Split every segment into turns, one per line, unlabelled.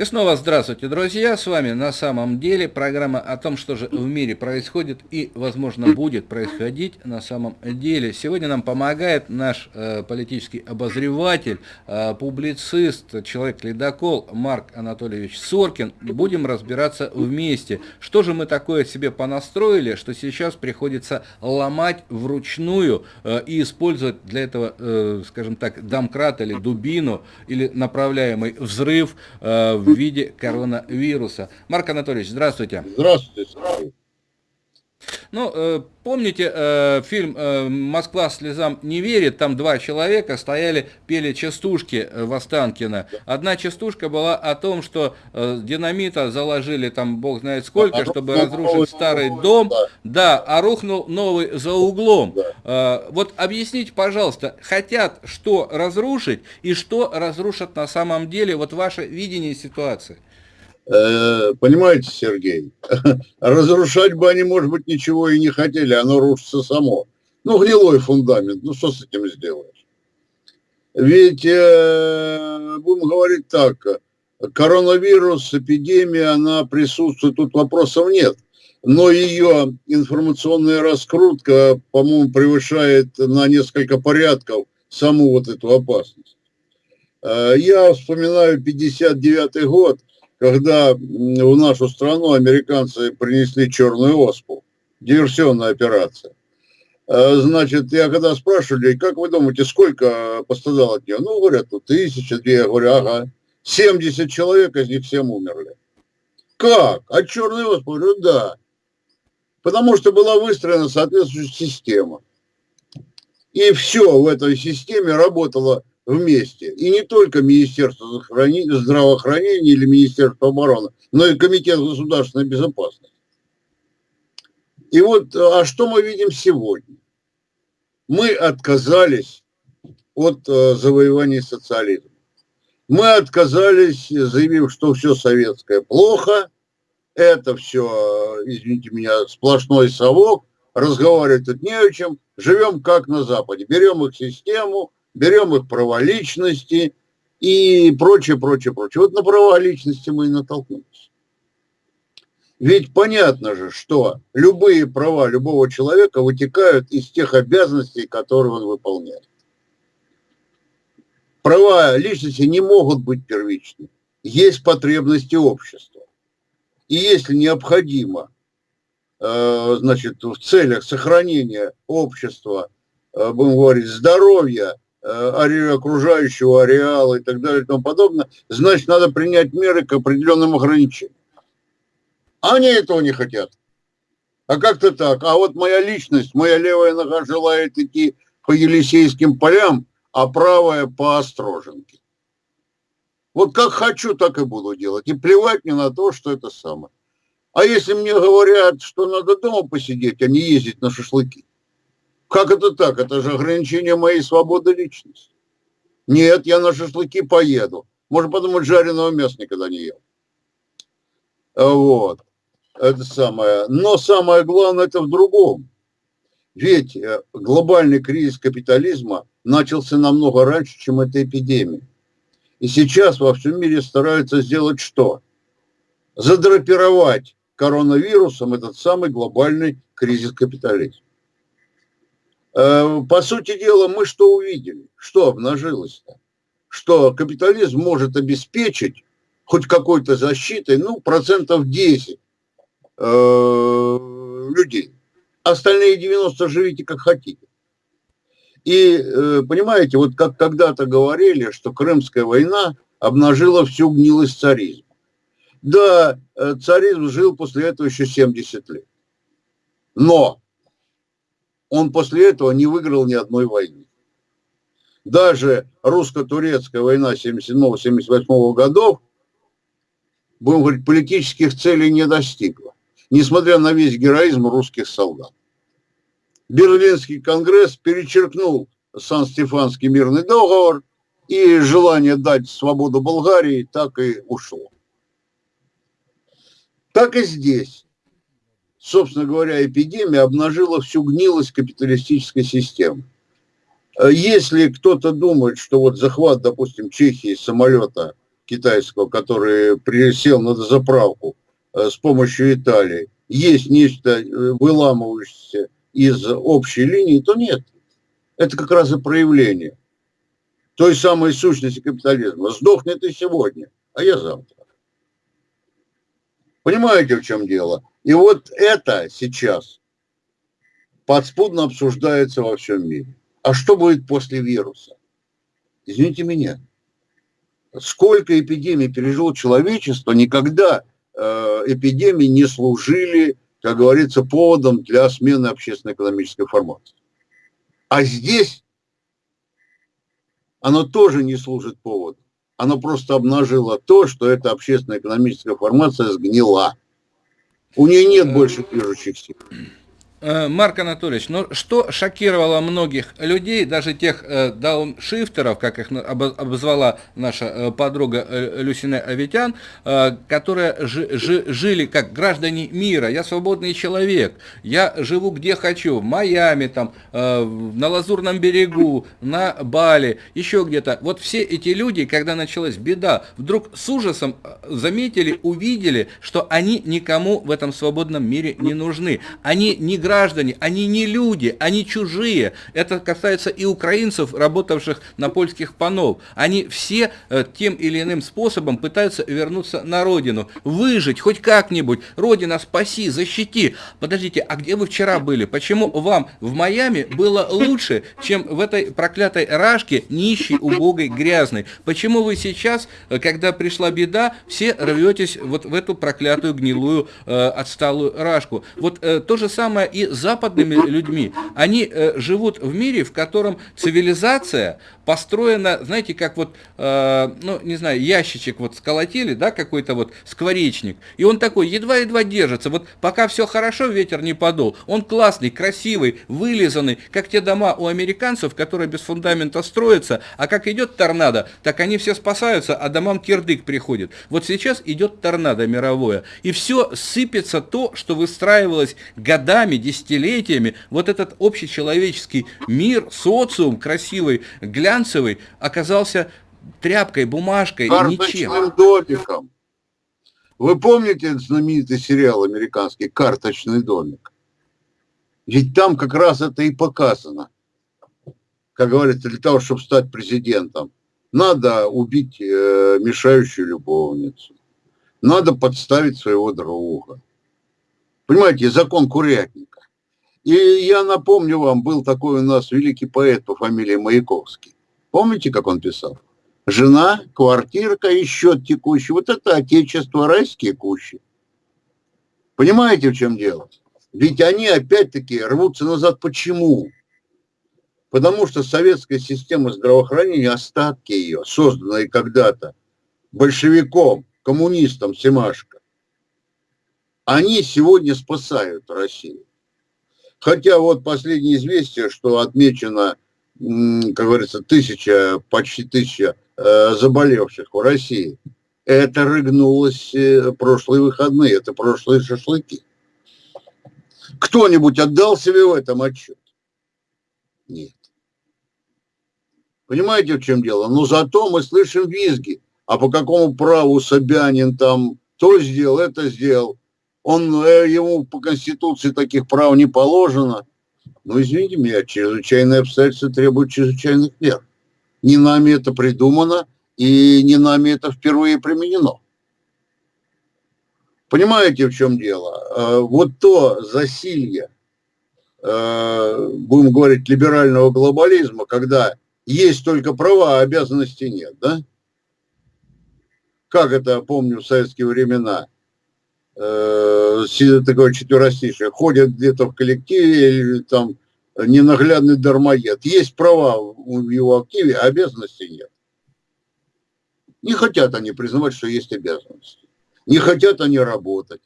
И снова здравствуйте, друзья, с вами на самом деле программа о том, что же в мире происходит и, возможно, будет происходить на самом деле. Сегодня нам помогает наш э, политический обозреватель, э, публицист, человек-ледокол Марк Анатольевич Соркин. Будем разбираться вместе, что же мы такое себе понастроили, что сейчас приходится ломать вручную э, и использовать для этого, э, скажем так, домкрат или дубину, или направляемый взрыв э, в виде коронавируса. Марк Анатольевич, здравствуйте. Здравствуйте. Ну, э, помните э, фильм э, «Москва слезам не верит», там два человека стояли, пели частушки э, в Останкино. Одна частушка была о том, что э, динамита заложили там бог знает сколько, а, чтобы разрушить новый, старый новый, дом, да. да, а рухнул новый за углом. Да. Э, вот объясните, пожалуйста, хотят что разрушить и что разрушат на самом деле, вот ваше видение ситуации?
Э, понимаете, Сергей, разрушать бы они, может быть, ничего и не хотели, оно рушится само. Ну, гнилой фундамент, ну что с этим сделаешь? Ведь, э, будем говорить так, коронавирус, эпидемия, она присутствует, тут вопросов нет. Но ее информационная раскрутка, по-моему, превышает на несколько порядков саму вот эту опасность. Э, я вспоминаю 59 год, когда в нашу страну американцы принесли черную оспу, диверсионная операция. А, значит, я когда спрашивали, как вы думаете, сколько пострадало от нее? Ну, говорят, ну, тысяча, две. Я говорю, ага. 70 человек, из них всем умерли. Как? От черной оспы? Говорю, да. Потому что была выстроена соответствующая система. И все в этой системе работало вместе. И не только Министерство здравоохранения или Министерство обороны, но и Комитет государственной безопасности. И вот, а что мы видим сегодня? Мы отказались от э, завоевания социализма. Мы отказались, заявив, что все советское плохо, это все, извините меня, сплошной совок, разговаривать тут не о чем, живем как на Западе, берем их систему, берем их права личности и прочее, прочее, прочее. Вот на права личности мы и натолкнулись. Ведь понятно же, что любые права любого человека вытекают из тех обязанностей, которые он выполняет. Права личности не могут быть первичны. Есть потребности общества. И если необходимо, э, значит, в целях сохранения общества, э, будем говорить, здоровья окружающего ареала и так далее и тому подобное, значит, надо принять меры к определенным ограничениям. Они этого не хотят. А как-то так. А вот моя личность, моя левая нога желает идти по Елисейским полям, а правая по Остроженке. Вот как хочу, так и буду делать. И плевать мне на то, что это самое. А если мне говорят, что надо дома посидеть, а не ездить на шашлыки, как это так? Это же ограничение моей свободы личности. Нет, я на шашлыки поеду. Можно подумать, жареного мяса никогда не ел. Вот. Это самое. Но самое главное это в другом. Ведь э, глобальный кризис капитализма начался намного раньше, чем эта эпидемия. И сейчас во всем мире стараются сделать что? Задрапировать коронавирусом этот самый глобальный кризис капитализма. Э, по сути дела, мы что увидели? Что обнажилось-то? Что капитализм может обеспечить хоть какой-то защитой, ну, процентов 10 э, людей. Остальные 90 живите как хотите. И, э, понимаете, вот как когда-то говорили, что Крымская война обнажила всю гнилость царизма. Да, царизм жил после этого еще 70 лет. Но он после этого не выиграл ни одной войны. Даже русско-турецкая война 77-78 годов, будем говорить, политических целей не достигла, несмотря на весь героизм русских солдат. Берлинский конгресс перечеркнул Сан-Стефанский мирный договор, и желание дать свободу Болгарии так и ушло. Так и здесь собственно говоря, эпидемия обнажила всю гнилость капиталистической системы. Э, если кто-то думает, что вот захват, допустим, Чехии самолета китайского, который присел на заправку с помощью Италии, есть нечто выламывающееся из общей линии, то нет. Это как раз и проявление той самой сущности капитализма. Сдохнет и сегодня, а я завтра. Понимаете, в чем дело? И вот это сейчас подспудно обсуждается во всем мире. А что будет после вируса? Извините меня. Сколько эпидемий пережило человечество, никогда э, эпидемии не служили, как говорится, поводом для смены общественно-экономической формации. А здесь оно тоже не служит поводом оно просто обнажило то, что эта общественно-экономическая формация сгнила. У нее нет больше движущих сил.
Э, Марк Анатольевич, ну что шокировало многих людей, даже тех э, дауншифтеров, как их обозвала наша э, подруга э, Люсина Аветян, э, которые жи, жи, жили как граждане мира, я свободный человек, я живу где хочу, в Майами, там, э, на Лазурном берегу, на Бали, еще где-то. Вот все эти люди, когда началась беда, вдруг с ужасом заметили, увидели, что они никому в этом свободном мире не нужны. Они не граждане граждане, они не люди, они чужие. Это касается и украинцев, работавших на польских панов. Они все э, тем или иным способом пытаются вернуться на родину, выжить хоть как-нибудь. Родина, спаси, защити. Подождите, а где вы вчера были? Почему вам в Майами было лучше, чем в этой проклятой рашке, нищей, убогой, грязной? Почему вы сейчас, э, когда пришла беда, все рветесь вот в эту проклятую, гнилую, э, отсталую рашку? Вот э, то же самое и и западными людьми. Они э, живут в мире, в котором цивилизация построена, знаете, как вот, э, ну, не знаю, ящичек вот сколотили, да, какой-то вот скворечник, и он такой едва-едва держится. Вот пока все хорошо, ветер не подул. Он классный, красивый, вылизанный, как те дома у американцев, которые без фундамента строятся, а как идет торнадо, так они все спасаются, а домам кирдык приходит. Вот сейчас идет торнадо мировое, и все сыпется то, что выстраивалось годами, десятилетиями, вот этот общечеловеческий мир, социум красивый, глянцевый, оказался тряпкой, бумажкой,
Карточным ничем. домиком. Вы помните знаменитый сериал американский «Карточный домик»? Ведь там как раз это и показано. Как говорится, для того, чтобы стать президентом, надо убить э, мешающую любовницу. Надо подставить своего друга. Понимаете, закон курятника. И я напомню вам, был такой у нас великий поэт по фамилии Маяковский. Помните, как он писал? Жена, квартирка и счет текущий. Вот это отечество, райские кущи. Понимаете, в чем дело? Ведь они опять-таки рвутся назад. Почему? Потому что советская система здравоохранения, остатки ее, созданные когда-то большевиком, коммунистом Семашко, они сегодня спасают Россию. Хотя вот последнее известие, что отмечено, как говорится, тысяча, почти тысяча э, заболевших в России, это рыгнулось э, прошлые выходные, это прошлые шашлыки. Кто-нибудь отдал себе в этом отчет? Нет. Понимаете, в чем дело? Но зато мы слышим визги. А по какому праву Собянин там то сделал, это сделал он, э, ему по Конституции таких прав не положено. Но, извините меня, чрезвычайные обстоятельства требуют чрезвычайных мер. Не нами это придумано, и не нами это впервые применено. Понимаете, в чем дело? Э, вот то засилье, э, будем говорить, либерального глобализма, когда есть только права, а обязанностей нет, да? Как это, помню, в советские времена – э, такое четверостишее, ходят где-то в коллективе или там ненаглядный дармоед. Есть права в его активе, а обязанностей нет. Не хотят они признавать, что есть обязанности. Не хотят они работать.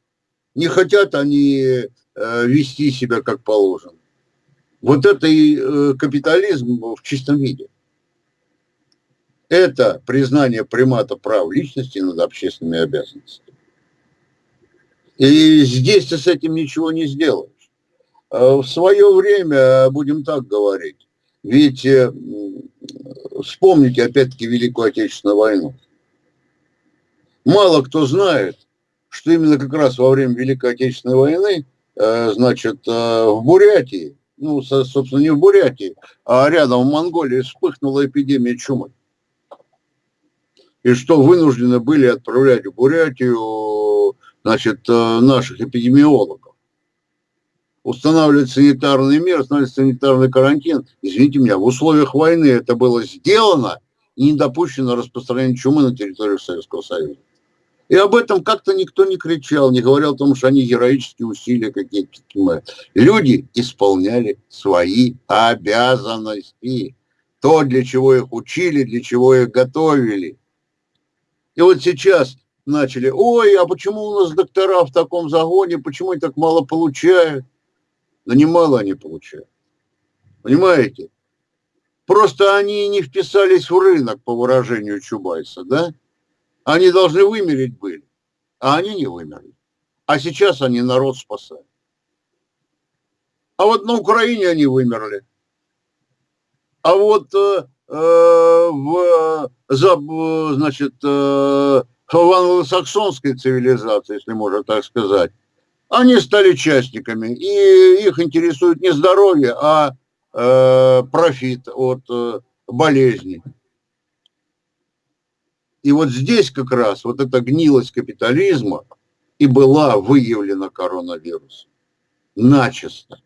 Не хотят они э, вести себя как положено. Вот это и э, капитализм в чистом виде. Это признание примата прав личности над общественными обязанностями. И здесь ты с этим ничего не сделаешь. А в свое время, будем так говорить, ведь э, вспомните опять-таки Великую Отечественную войну. Мало кто знает, что именно как раз во время Великой Отечественной войны, э, значит, э, в Бурятии, ну, собственно, не в Бурятии, а рядом в Монголии вспыхнула эпидемия чумы. И что вынуждены были отправлять в Бурятию, значит, э, наших эпидемиологов. Устанавливать санитарные меры, устанавливать санитарный карантин. Извините меня, в условиях войны это было сделано и не допущено распространение чумы на территории Советского Союза. И об этом как-то никто не кричал, не говорил о том, что они героические усилия какие-то. Люди исполняли свои обязанности. То, для чего их учили, для чего их готовили. И вот сейчас начали, ой, а почему у нас доктора в таком загоне, почему они так мало получают? Да немало они получают. Понимаете? Просто они не вписались в рынок, по выражению Чубайса, да? Они должны вымереть были, а они не вымерли. А сейчас они народ спасают. А вот на Украине они вымерли. А вот э, э в, за, значит, э, в англосаксонской цивилизации, если можно так сказать, они стали частниками, и их интересует не здоровье, а э, профит от э, болезней. И вот здесь как раз вот эта гнилость капитализма и была выявлена коронавирусом. Начисто.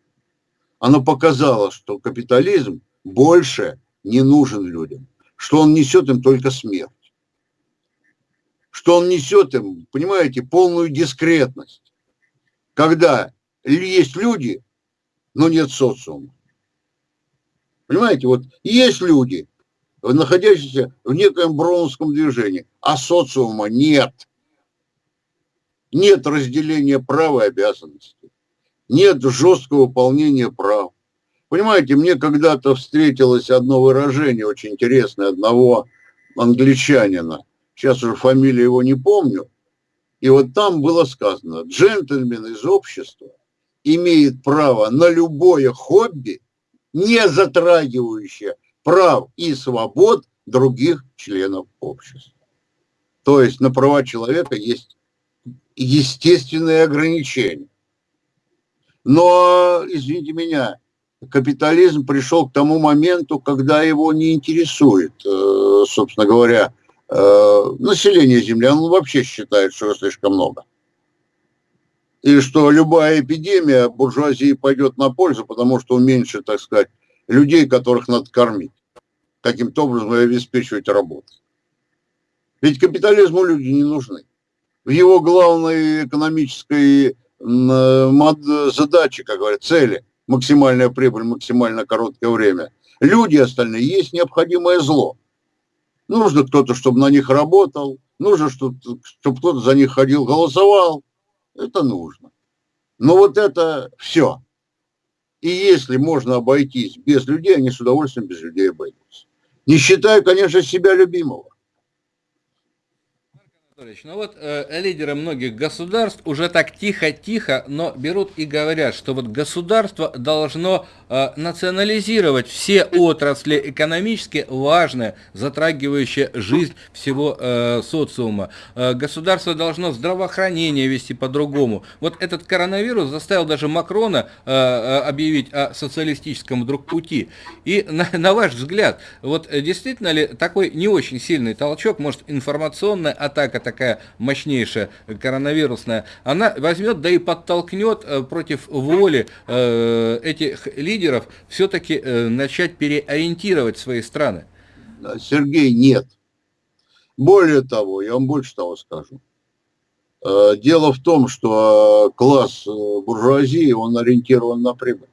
Оно показало, что капитализм больше не нужен людям, что он несет им только смерть, что он несет им, понимаете, полную дискретность, когда есть люди, но нет социума. Понимаете, вот есть люди, находящийся в некоем броуновском движении, а социума нет. Нет разделения прав и обязанностей. Нет жесткого выполнения прав. Понимаете, мне когда-то встретилось одно выражение очень интересное одного англичанина. Сейчас уже фамилию его не помню. И вот там было сказано, джентльмен из общества имеет право на любое хобби, не затрагивающее прав и свобод других членов общества. То есть на права человека есть естественные ограничения. Но, извините меня, капитализм пришел к тому моменту, когда его не интересует, э, собственно говоря, население Земли. Он вообще считает, что слишком много. И что любая эпидемия буржуазии пойдет на пользу, потому что уменьшит, так сказать, людей, которых надо кормить каким-то образом обеспечивать работу. Ведь капитализму люди не нужны. В его главной экономической задаче, как говорят, цели, максимальная прибыль, максимально короткое время, люди остальные есть необходимое зло. Нужно кто-то, чтобы на них работал, нужно, чтобы, кто-то за них ходил, голосовал. Это нужно. Но вот это все. И если можно обойтись без людей, они с удовольствием без людей обойдутся. Не считаю, конечно, себя любимого.
Ну вот э, лидеры многих государств уже так тихо-тихо, но берут и говорят, что вот государство должно э, национализировать все отрасли экономически важные, затрагивающие жизнь всего э, социума. Э, государство должно здравоохранение вести по-другому. Вот этот коронавирус заставил даже Макрона э, э объявить о социалистическом вдруг пути. И на, на ваш взгляд, вот э, действительно ли такой не очень сильный толчок, может информационная атака такая мощнейшая коронавирусная, она возьмет, да и подтолкнет э, против воли э, этих лидеров все-таки э, начать переориентировать свои страны?
Сергей, нет. Более того, я вам больше того скажу. Дело в том, что класс буржуазии, он ориентирован на прибыль.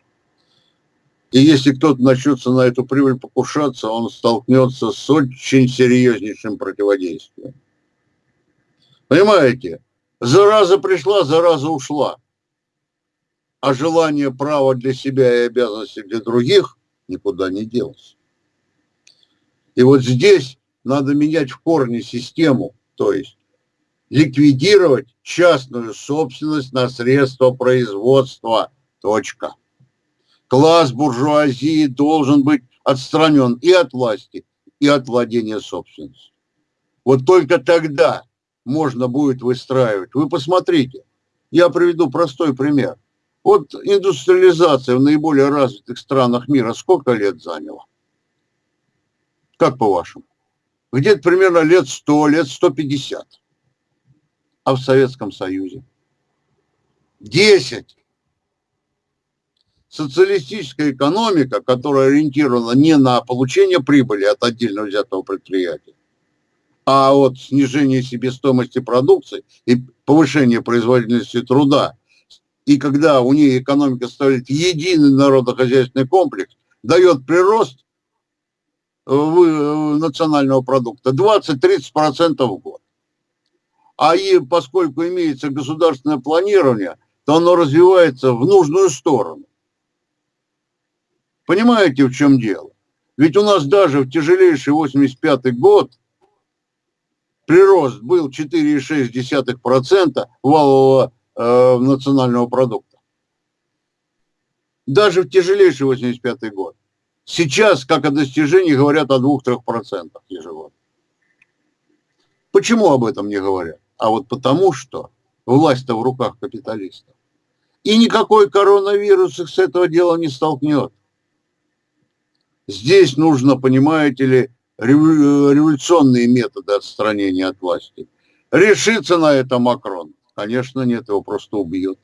И если кто-то начнется на эту прибыль покушаться, он столкнется с очень серьезнейшим противодействием. Понимаете? Зараза пришла, зараза ушла. А желание права для себя и обязанности для других никуда не делось. И вот здесь надо менять в корне систему, то есть ликвидировать частную собственность на средства производства. Точка. Класс буржуазии должен быть отстранен и от власти, и от владения собственностью. Вот только тогда можно будет выстраивать. Вы посмотрите, я приведу простой пример. Вот индустриализация в наиболее развитых странах мира сколько лет заняла? Как по-вашему? Где-то примерно лет 100, лет 150. А в Советском Союзе? 10. Социалистическая экономика, которая ориентирована не на получение прибыли от отдельно взятого предприятия, а от снижения себестоимости продукции и повышения производительности труда, и когда у нее экономика ставит единый народохозяйственный комплекс, дает прирост национального продукта 20-30% в год. А и поскольку имеется государственное планирование, то оно развивается в нужную сторону. Понимаете, в чем дело? Ведь у нас даже в тяжелейший 85 год прирост был 4,6% валового э, национального продукта. Даже в тяжелейший 85 год. Сейчас, как о достижении, говорят о 2-3% ежегодно. Почему об этом не говорят? А вот потому, что власть-то в руках капиталистов. И никакой коронавирус их с этого дела не столкнет. Здесь нужно, понимаете ли, революционные методы отстранения от власти. Решится на это Макрон? Конечно, нет, его просто убьет.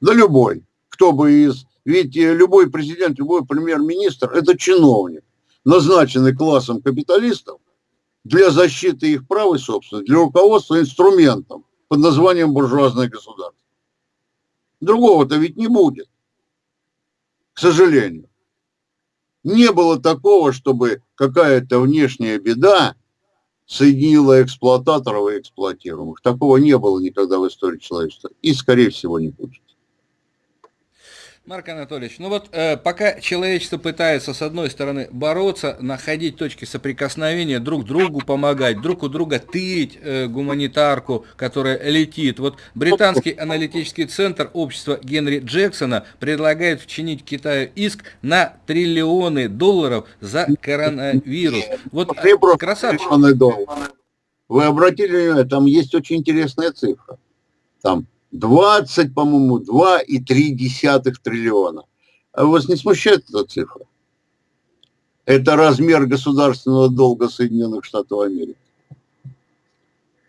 Да любой, кто бы из... Ведь любой президент, любой премьер-министр – это чиновник, назначенный классом капиталистов для защиты их прав и собственности, для руководства инструментом под названием буржуазное государство. Другого-то ведь не будет, к сожалению. Не было такого, чтобы какая-то внешняя беда соединила эксплуататоров и эксплуатируемых. Такого не было никогда в истории человечества. И, скорее всего, не будет.
Марк Анатольевич, ну вот э, пока человечество пытается с одной стороны бороться, находить точки соприкосновения, друг другу помогать, друг у друга тырить э, гуманитарку, которая летит. Вот британский аналитический центр общества Генри Джексона предлагает вчинить Китаю иск на триллионы долларов за коронавирус. Вот
красавчик. Вы обратили внимание, там есть очень интересная цифра. Там 20, по-моему, 2,3 триллиона. А вас не смущает эта цифра? Это размер государственного долга Соединенных Штатов Америки.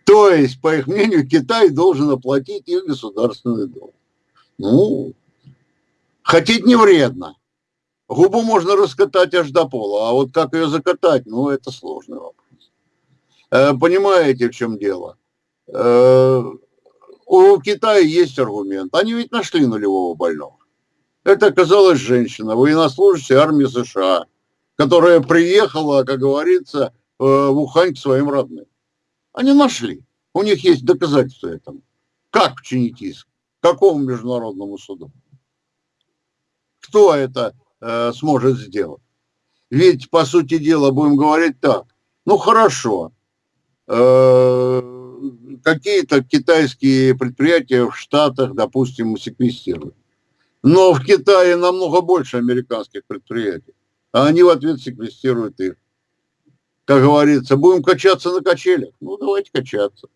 То есть, по их мнению, Китай должен оплатить их государственный долг. Ну, хотеть не вредно. Губу можно раскатать аж до пола, а вот как ее закатать, ну, это сложный вопрос. Э, понимаете, в чем дело? Э, у Китая есть аргумент. Они ведь нашли нулевого больного. Это оказалась женщина, военнослужащая армии США, которая приехала, как говорится, э, в Ухань к своим родным. Они нашли. У них есть доказательства этому. Как вчинить иск? Какому международному суду? Кто это э, сможет сделать? Ведь, по сути дела, будем говорить так. Ну, хорошо. Э, какие-то китайские предприятия в Штатах, допустим, секвестируют. Но в Китае намного больше американских предприятий, а они в ответ секвестируют их. Как говорится, будем качаться на качелях. Ну, давайте качаться.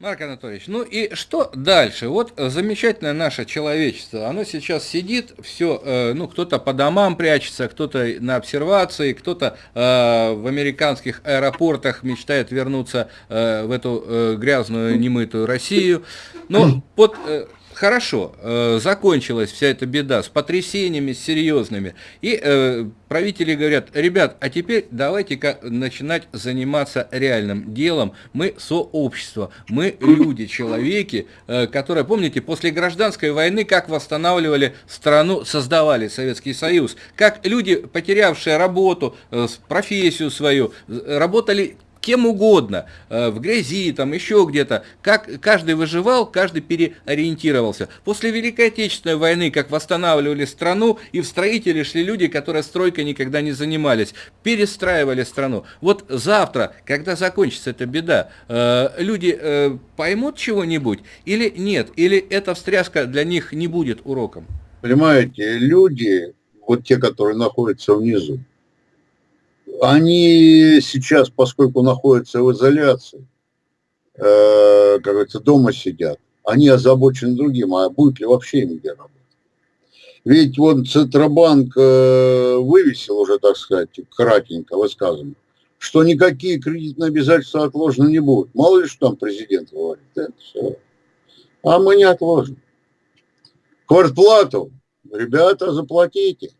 Марк Анатольевич, ну и что дальше? Вот замечательное наше человечество, оно сейчас сидит, все, э, ну кто-то по домам прячется, кто-то на обсервации, кто-то э, в американских аэропортах мечтает вернуться э, в эту грязную немытую Россию. Но под хорошо, э, закончилась вся эта беда с потрясениями серьезными. И э, правители говорят, ребят, а теперь давайте-ка начинать заниматься реальным делом. Мы сообщество, мы люди, человеки, э, которые, помните, после гражданской войны, как восстанавливали страну, создавали Советский Союз, как люди, потерявшие работу, э, профессию свою, работали кем угодно, э, в грязи, там еще где-то. Как каждый выживал, каждый переориентировался. После Великой Отечественной войны, как восстанавливали страну, и в строители шли люди, которые стройкой никогда не занимались, перестраивали страну. Вот завтра, когда закончится эта беда, э, люди э, поймут чего-нибудь или нет? Или эта встряска для них не будет уроком?
Понимаете, люди, вот те, которые находятся внизу, они сейчас, поскольку находятся в изоляции, э, как говорится, дома сидят, они озабочены другим, а будет ли вообще им где работать. Ведь вот Центробанк э, вывесил уже, так сказать, кратенько высказано, что никакие кредитные обязательства отложены не будут. Мало ли, что там президент говорит. Это все. А мы не отложим. Квартплату, ребята, заплатите.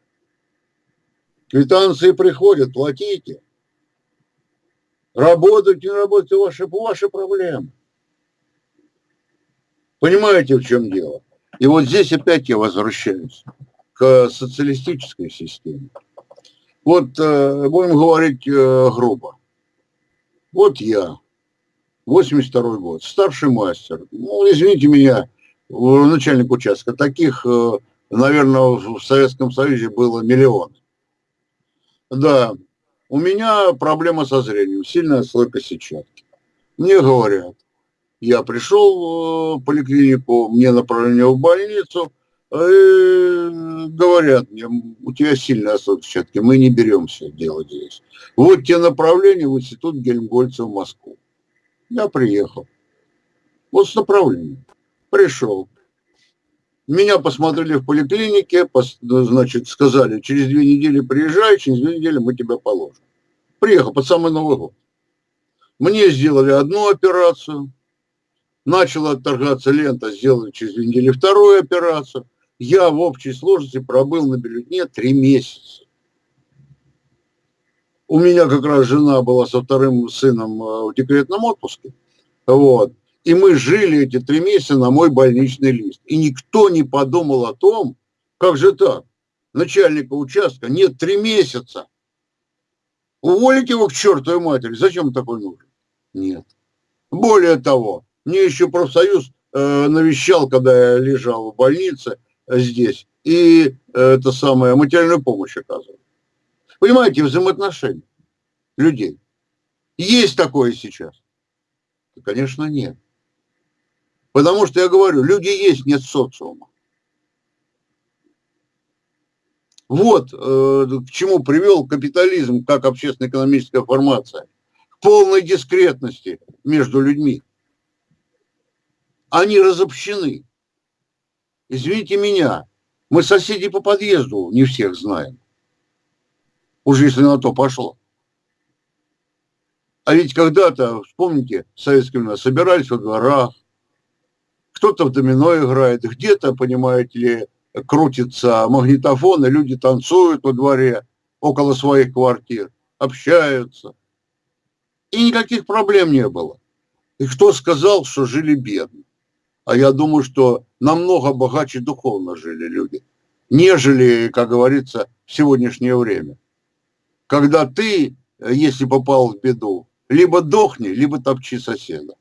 Квитанции приходят, платите. Работать, не работать, ваши, ваши проблемы. Понимаете, в чем дело? И вот здесь опять я возвращаюсь к социалистической системе. Вот э, будем говорить э, грубо. Вот я, 82 год, старший мастер. Ну, извините меня, начальник участка. Таких, э, наверное, в Советском Союзе было миллион. Да, у меня проблема со зрением, сильная слойка сетчатки. Мне говорят, я пришел в поликлинику, мне направление в больницу, и говорят мне, у тебя сильная слойка сетчатки, мы не беремся делать здесь. Вот те направления в институт Гельмгольца в Москву. Я приехал. Вот с направлением. Пришел. Меня посмотрели в поликлинике, значит, сказали, через две недели приезжай, через две недели мы тебя положим. Приехал под самый Новый год. Мне сделали одну операцию, начала отторгаться лента, сделали через две недели вторую операцию. Я в общей сложности пробыл на бюллетне три месяца. У меня как раз жена была со вторым сыном э, в декретном отпуске. Вот. И мы жили эти три месяца на мой больничный лист. И никто не подумал о том, как же так, начальника участка нет три месяца. Уволить его к чертовой матери. Зачем такой нужен? Нет. Более того, мне еще профсоюз э, навещал, когда я лежал в больнице э, здесь, и э, это самое, материальную помощь оказывал. Понимаете, взаимоотношения людей. Есть такое сейчас? Конечно, нет. Потому что я говорю, люди есть, нет социума. Вот э, к чему привел капитализм как общественно-экономическая формация. К полной дискретности между людьми. Они разобщены. Извините меня, мы соседи по подъезду не всех знаем. Уже если на то пошло. А ведь когда-то, вспомните, в советское время собирались во дворах, кто-то в домино играет, где-то, понимаете ли, крутится магнитофон, и люди танцуют во дворе около своих квартир, общаются. И никаких проблем не было. И кто сказал, что жили бедно? А я думаю, что намного богаче духовно жили люди, нежели, как говорится, в сегодняшнее время. Когда ты, если попал в беду, либо дохни, либо топчи соседа.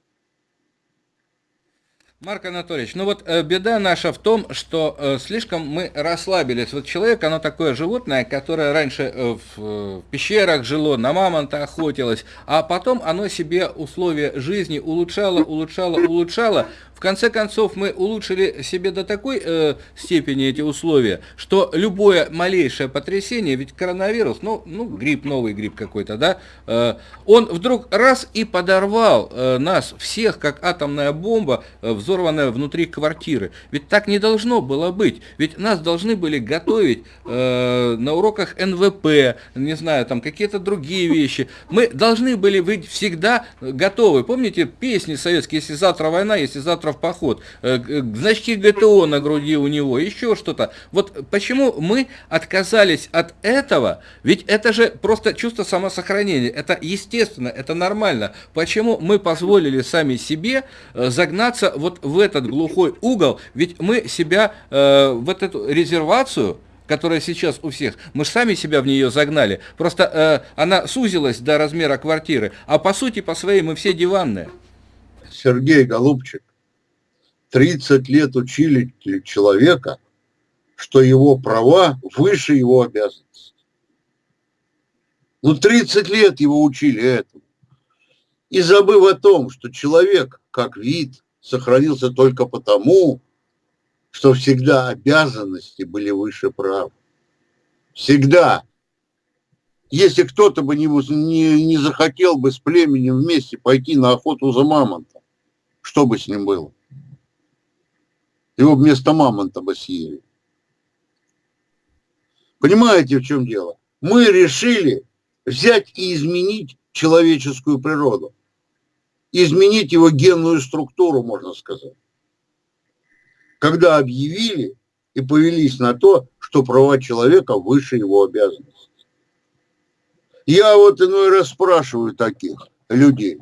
Марк Анатольевич, ну вот э, беда наша в том, что э, слишком мы расслабились. Вот человек, оно такое животное, которое раньше э, в, пещерах жило, на мамонта охотилось, а потом оно себе условия жизни улучшало, улучшало, улучшало, в конце концов, мы улучшили себе до такой э, степени эти условия, что любое малейшее потрясение, ведь коронавирус, ну, ну грипп, новый грипп какой-то, да, э, он вдруг раз и подорвал э, нас всех, как атомная бомба, э, взорванная внутри квартиры. Ведь так не должно было быть. Ведь нас должны были готовить э, на уроках НВП, не знаю, там какие-то другие вещи. Мы должны были быть всегда готовы. Помните песни советские, если завтра война, если завтра поход, э, значки ГТО на груди у него, еще что-то. Вот почему мы отказались от этого? Ведь это же просто чувство самосохранения, это естественно, это нормально. Почему мы позволили сами себе э, загнаться вот в этот глухой угол? Ведь мы себя э, в эту резервацию которая сейчас у всех, мы же сами себя в нее загнали. Просто э, она сузилась до размера квартиры, а по сути, по своей мы все диванные.
Сергей Голубчик, 30 лет учили человека, что его права выше его обязанностей. Ну, 30 лет его учили этому. И забыв о том, что человек, как вид, сохранился только потому, что всегда обязанности были выше прав. Всегда. если кто-то бы не, не, не захотел бы с племенем вместе пойти на охоту за мамонтом, что бы с ним было? Его вместо мамонта бы съели. Понимаете, в чем дело? Мы решили взять и изменить человеческую природу. Изменить его генную структуру, можно сказать. Когда объявили и повелись на то, что права человека выше его обязанностей. Я вот иной раз спрашиваю таких людей,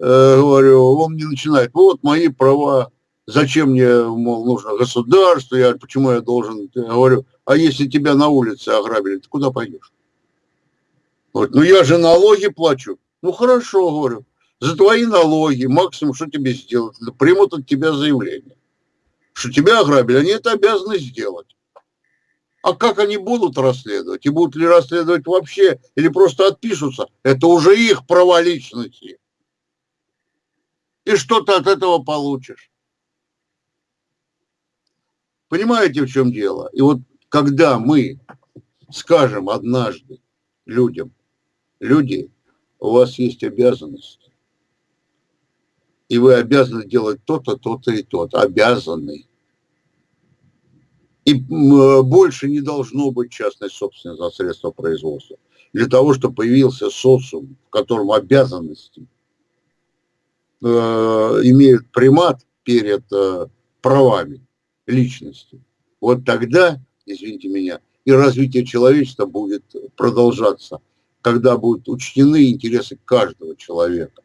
э, говорю, он мне начинает, вот мои права, зачем мне, мол, нужно государство, я, почему я должен, я говорю, а если тебя на улице ограбили, ты куда пойдешь? Вот, ну я же налоги плачу. Ну хорошо, говорю, за твои налоги максимум что тебе сделать? Примут от тебя заявление, что тебя ограбили, они это обязаны сделать. А как они будут расследовать? И будут ли расследовать вообще, или просто отпишутся? Это уже их права личности. И что ты от этого получишь? Понимаете, в чем дело? И вот когда мы скажем однажды людям, люди, у вас есть обязанности, и вы обязаны делать то-то, то-то и то-то, обязаны. И больше не должно быть частной собственности за средства производства. Для того, чтобы появился социум, в котором обязанности э, имеют примат перед э, правами личности. Вот тогда, извините меня, и развитие человечества будет продолжаться, когда будут учтены интересы каждого человека.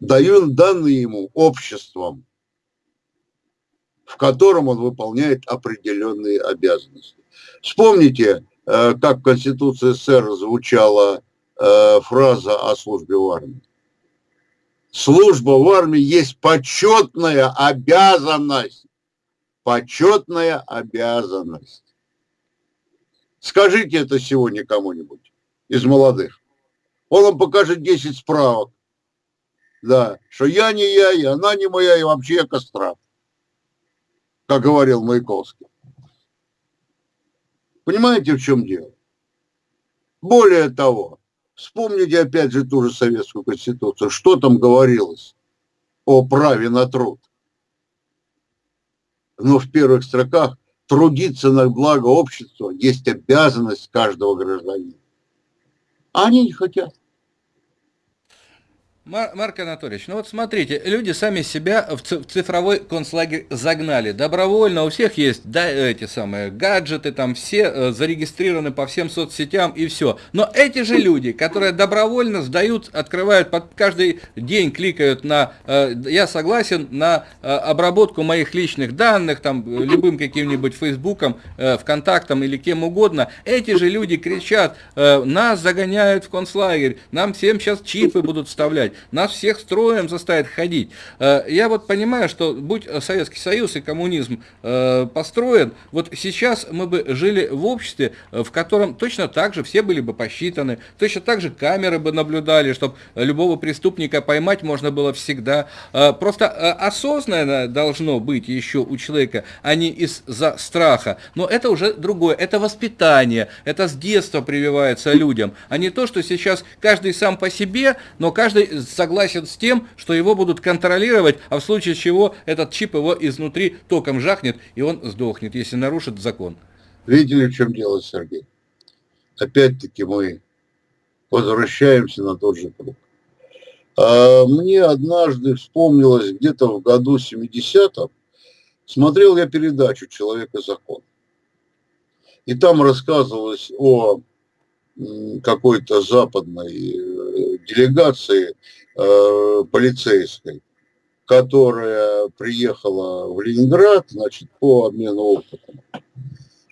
Даю данные ему обществом, в котором он выполняет определенные обязанности. Вспомните, э, как в Конституции СССР звучала э, фраза о службе в армии. Служба в армии есть почетная обязанность. Почетная обязанность. Скажите это сегодня кому-нибудь из молодых. Он вам покажет 10 справок. Да, что я не я, и она не моя, и вообще я кастрат как говорил Маяковский. Понимаете, в чем дело? Более того, вспомните опять же ту же Советскую Конституцию. Что там говорилось о праве на труд? Но в первых строках трудиться на благо общества есть обязанность каждого гражданина. А они не хотят.
Марк Анатольевич, ну вот смотрите, люди сами себя в цифровой концлагерь загнали. Добровольно у всех есть да, эти самые гаджеты, там все э, зарегистрированы по всем соцсетям и все. Но эти же люди, которые добровольно сдают, открывают, под каждый день кликают на э, «я согласен» на э, обработку моих личных данных, там любым каким-нибудь фейсбуком, вконтактом или кем угодно, эти же люди кричат «нас загоняют в концлагерь, нам всем сейчас чипы будут вставлять» нас всех строем заставят ходить. Э, я вот понимаю, что будь Советский Союз и коммунизм э, построен, вот сейчас мы бы жили в обществе, в котором точно так же все были бы посчитаны, точно так же камеры бы наблюдали, чтобы любого преступника поймать можно было всегда. Э, просто осознанно должно быть еще у человека, а не из-за страха. Но это уже другое, это воспитание, это с детства прививается людям, а не то, что сейчас каждый сам по себе, но каждый согласен с тем, что его будут контролировать, а в случае чего этот чип его изнутри током жахнет, и он сдохнет, если нарушит закон.
Видели, в чем дело, Сергей? Опять-таки мы возвращаемся на тот же круг. А мне однажды вспомнилось где-то в году 70-м, смотрел я передачу «Человек и закон». И там рассказывалось о какой-то западной э, делегации э, полицейской, которая приехала в Ленинград, значит, по обмену опытом.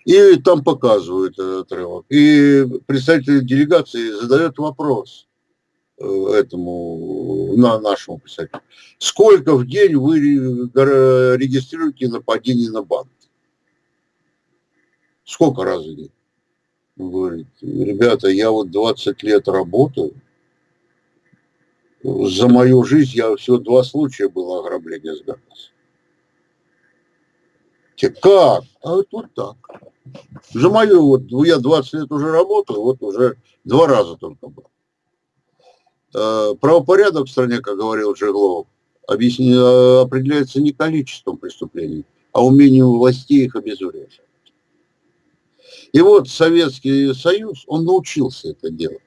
И там показывают этот отрывок. И представитель делегации задает вопрос э, этому, на нашему представителю. Сколько в день вы регистрируете нападений на банк? Сколько раз в день? говорит, ребята, я вот 20 лет работаю, за мою жизнь я всего два случая было ограбления с. Те как? А вот, вот так. За мою, вот я 20 лет уже работаю, вот уже два раза только был. Э, правопорядок в стране, как говорил Жеглов, объясни, э, определяется не количеством преступлений, а умением властей их обезвреживать. И вот Советский Союз, он научился это делать,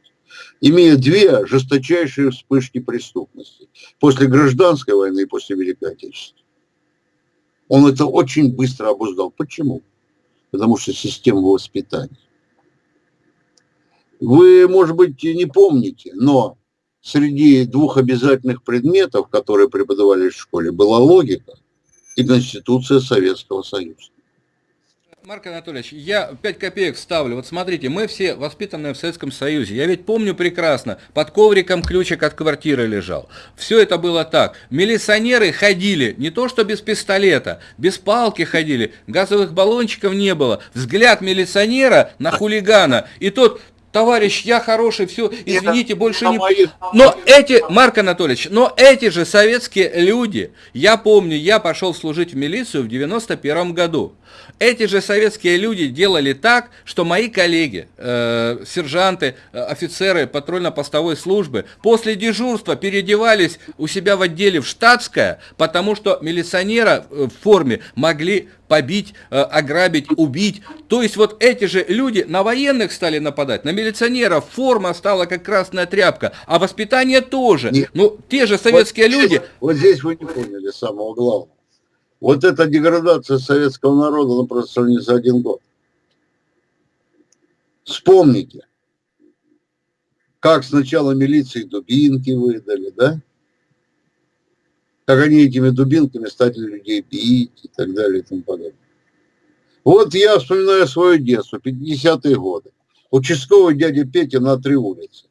имея две жесточайшие вспышки преступности после гражданской войны и после Великой Отечественной. Он это очень быстро обуздал. Почему? Потому что система воспитания. Вы, может быть, не помните, но среди двух обязательных предметов, которые преподавались в школе, была логика и Конституция Советского Союза.
Марк Анатольевич, я 5 копеек ставлю. Вот смотрите, мы все воспитанные в Советском Союзе. Я ведь помню прекрасно, под ковриком ключик от квартиры лежал. Все это было так. Милиционеры ходили, не то что без пистолета, без палки ходили, газовых баллончиков не было. Взгляд милиционера на хулигана, и тот товарищ, я хороший, все, извините, это больше не... Но эти, Марк Анатольевич, но эти же советские люди, я помню, я пошел служить в милицию в 91 году. Эти же советские люди делали так, что мои коллеги, э, сержанты, э, офицеры патрульно-постовой службы после дежурства переодевались у себя в отделе в штатское, потому что милиционера э, в форме могли побить, э, ограбить, убить. То есть вот эти же люди на военных стали нападать, на милиционеров форма стала как красная тряпка, а воспитание тоже. Нет. Ну, те же советские вот люди...
Вот здесь вы не поняли самого главного. Вот эта деградация советского народа, ну просто не за один год. Вспомните, как сначала милиции дубинки выдали, да? Как они этими дубинками стали людей бить и так далее и тому подобное. Вот я вспоминаю свое детство, 50-е годы. Участковый дядя Петя на три улицы.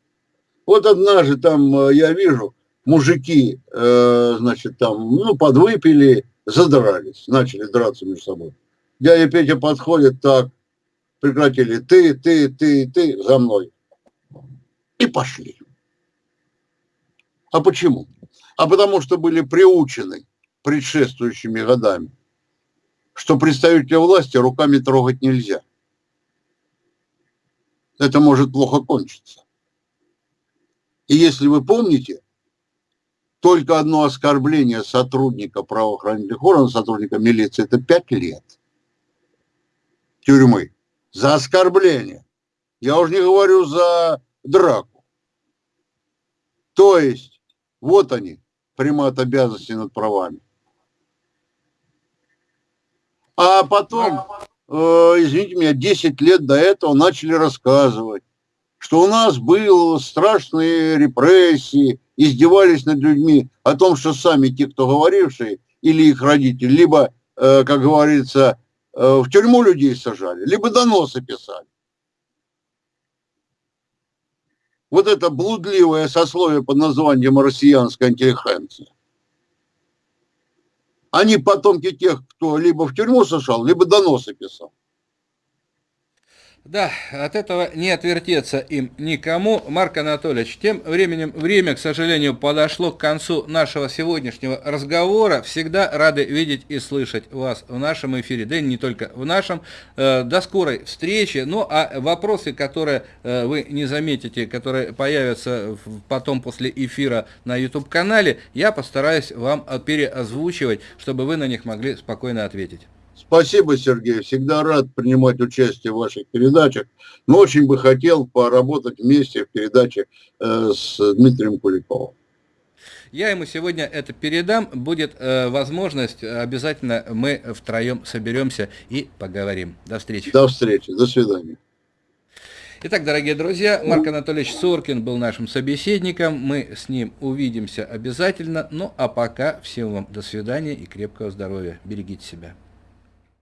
Вот однажды там э, я вижу, мужики, э, значит, там, ну, подвыпили, задрались, начали драться между собой. Дядя Петя подходит так, прекратили, ты, ты, ты, ты, за мной. И пошли. А почему? А потому что были приучены предшествующими годами, что представителя власти руками трогать нельзя. Это может плохо кончиться. И если вы помните, только одно оскорбление сотрудника правоохранительных органов, сотрудника милиции, это пять лет тюрьмы за оскорбление. Я уже не говорю за драку. То есть, вот они, примат обязанности над правами. А потом, э, извините меня, 10 лет до этого начали рассказывать, что у нас были страшные репрессии, издевались над людьми о том, что сами те, кто говорившие, или их родители, либо, э, как говорится, э, в тюрьму людей сажали, либо доносы писали. Вот это блудливое сословие под названием россиянская интеллигенция. Они потомки тех, кто либо в тюрьму сажал, либо доносы писал.
Да, от этого не отвертеться им никому. Марк Анатольевич, тем временем время, к сожалению, подошло к концу нашего сегодняшнего разговора. Всегда рады видеть и слышать вас в нашем эфире, да и не только в нашем. Э, до скорой встречи. Ну, а вопросы, которые э, вы не заметите, которые появятся потом после эфира на YouTube-канале, я постараюсь вам переозвучивать, чтобы вы на них могли спокойно ответить.
Спасибо, Сергей. Всегда рад принимать участие в ваших передачах. Но очень бы хотел поработать вместе в передаче э, с Дмитрием Куликовым.
Я ему сегодня это передам. Будет э, возможность, обязательно мы втроем соберемся и поговорим. До встречи.
До встречи. До свидания.
Итак, дорогие друзья, Марк Анатольевич Соркин был нашим собеседником. Мы с ним увидимся обязательно. Ну а пока всем вам до свидания и крепкого здоровья. Берегите себя.